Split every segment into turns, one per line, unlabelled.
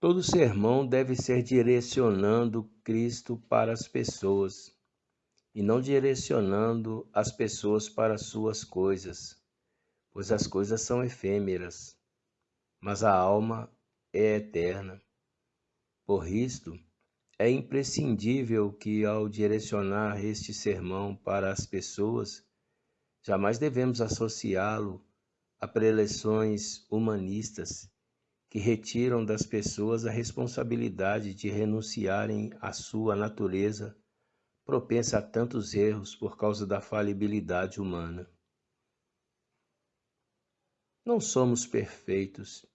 Todo sermão deve ser direcionando Cristo para as pessoas e não direcionando as pessoas para suas coisas, pois as coisas são efêmeras, mas a alma é eterna. Por isto, é imprescindível que, ao direcionar este sermão para as pessoas, jamais devemos associá-lo a preleções humanistas que retiram das pessoas a responsabilidade de renunciarem à sua natureza propensa a tantos erros por causa da falibilidade humana. Não somos perfeitos,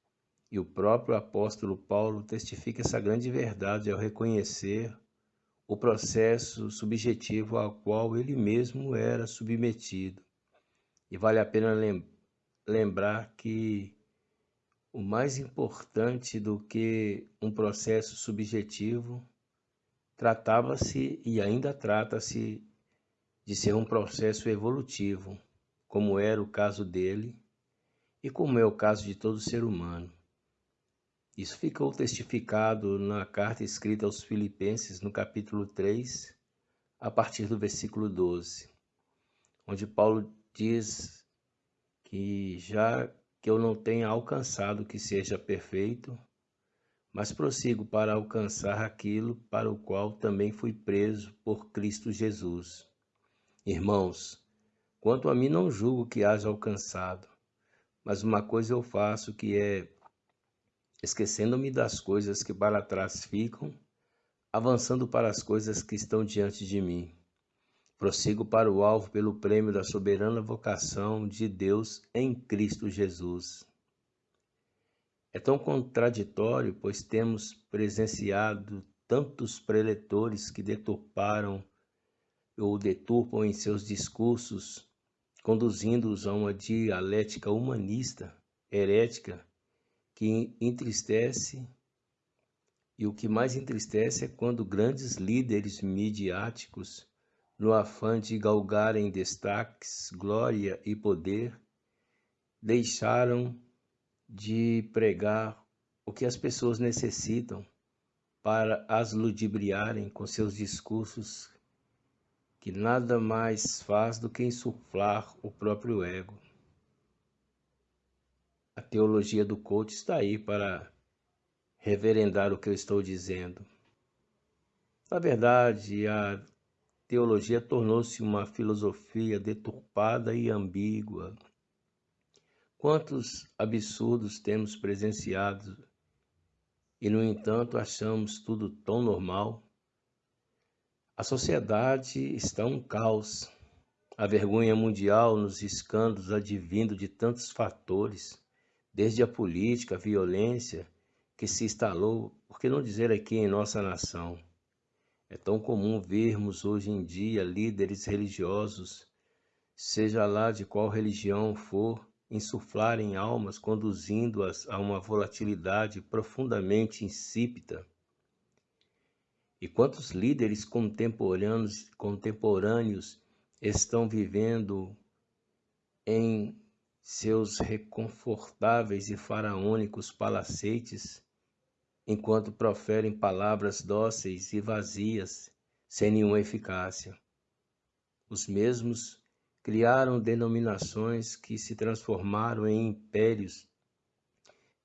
e o próprio apóstolo Paulo testifica essa grande verdade ao reconhecer o processo subjetivo ao qual ele mesmo era submetido. E vale a pena lembrar que o mais importante do que um processo subjetivo tratava-se e ainda trata-se de ser um processo evolutivo, como era o caso dele e como é o caso de todo ser humano. Isso ficou testificado na carta escrita aos Filipenses, no capítulo 3, a partir do versículo 12, onde Paulo diz que já que eu não tenha alcançado que seja perfeito, mas prossigo para alcançar aquilo para o qual também fui preso por Cristo Jesus. Irmãos, quanto a mim não julgo que haja alcançado, mas uma coisa eu faço que é, esquecendo-me das coisas que para trás ficam, avançando para as coisas que estão diante de mim. Prossigo para o alvo pelo prêmio da soberana vocação de Deus em Cristo Jesus. É tão contraditório, pois temos presenciado tantos preletores que deturparam ou deturpam em seus discursos, conduzindo-os a uma dialética humanista, herética, que entristece, e o que mais entristece é quando grandes líderes midiáticos no afã de galgarem destaques, glória e poder, deixaram de pregar o que as pessoas necessitam para as ludibriarem com seus discursos que nada mais faz do que insuflar o próprio ego. A teologia do coach está aí para reverendar o que eu estou dizendo. Na verdade, a teologia tornou-se uma filosofia deturpada e ambígua. Quantos absurdos temos presenciado e, no entanto, achamos tudo tão normal? A sociedade está um caos. A vergonha mundial nos escândalos advindo de tantos fatores, desde a política, a violência que se instalou, por que não dizer aqui em nossa nação? É tão comum vermos hoje em dia líderes religiosos, seja lá de qual religião for, insuflarem almas, conduzindo-as a uma volatilidade profundamente insípida. E quantos líderes contemporâneos, contemporâneos estão vivendo em seus reconfortáveis e faraônicos palacetes, enquanto proferem palavras dóceis e vazias, sem nenhuma eficácia. Os mesmos criaram denominações que se transformaram em impérios,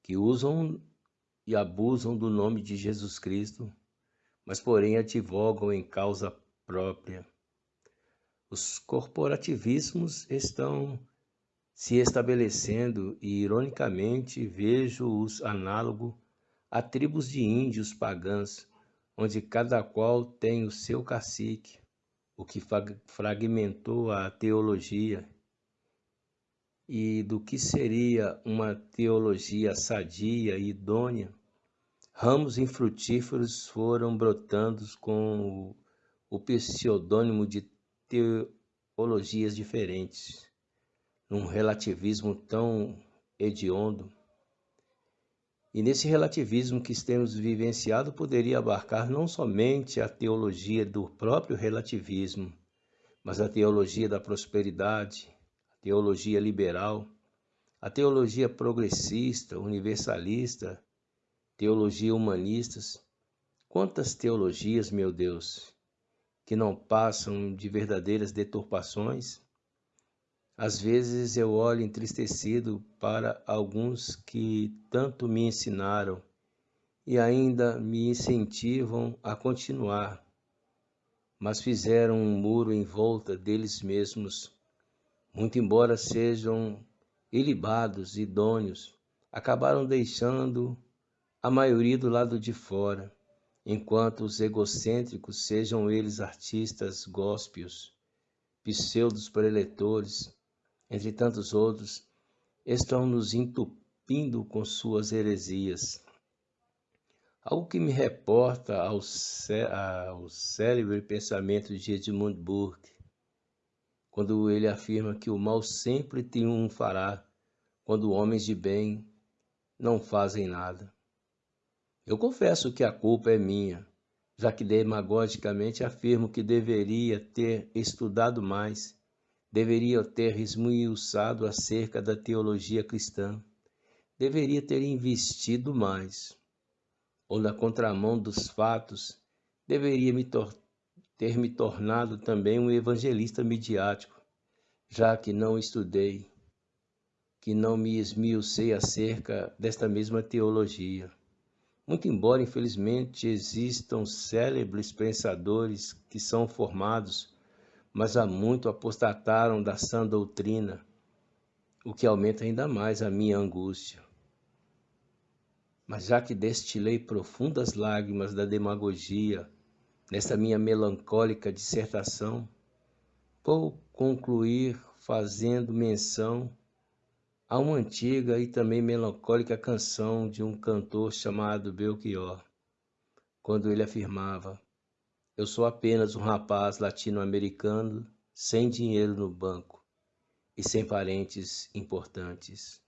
que usam e abusam do nome de Jesus Cristo, mas porém advogam em causa própria. Os corporativismos estão se estabelecendo e, ironicamente, vejo-os análogo Há tribos de índios pagãs, onde cada qual tem o seu cacique, o que fragmentou a teologia. E do que seria uma teologia sadia e idônea, ramos infrutíferos foram brotando com o, o pseudônimo de teologias diferentes, num relativismo tão hediondo e nesse relativismo que temos vivenciado, poderia abarcar não somente a teologia do próprio relativismo, mas a teologia da prosperidade, a teologia liberal, a teologia progressista, universalista, teologia humanistas, quantas teologias, meu Deus, que não passam de verdadeiras deturpações? Às vezes eu olho entristecido para alguns que tanto me ensinaram e ainda me incentivam a continuar, mas fizeram um muro em volta deles mesmos. Muito embora sejam ilibados, idôneos, acabaram deixando a maioria do lado de fora, enquanto os egocêntricos, sejam eles artistas góspios, pseudos preletores, entre tantos outros, estão nos entupindo com suas heresias. Algo que me reporta ao, cé ao célebre pensamento de Edmund Burke, quando ele afirma que o mal sempre triunfará quando homens de bem não fazem nada. Eu confesso que a culpa é minha, já que demagogicamente afirmo que deveria ter estudado mais Deveria ter esmiuçado acerca da teologia cristã. Deveria ter investido mais. Ou na contramão dos fatos, deveria me ter me tornado também um evangelista midiático, já que não estudei, que não me esmiucei acerca desta mesma teologia. Muito embora, infelizmente, existam célebres pensadores que são formados mas há muito apostataram da sã doutrina, o que aumenta ainda mais a minha angústia. Mas já que destilei profundas lágrimas da demagogia nesta minha melancólica dissertação, vou concluir fazendo menção a uma antiga e também melancólica canção de um cantor chamado Belchior, quando ele afirmava: eu sou apenas um rapaz latino-americano sem dinheiro no banco e sem parentes importantes.